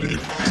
increíble.